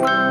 you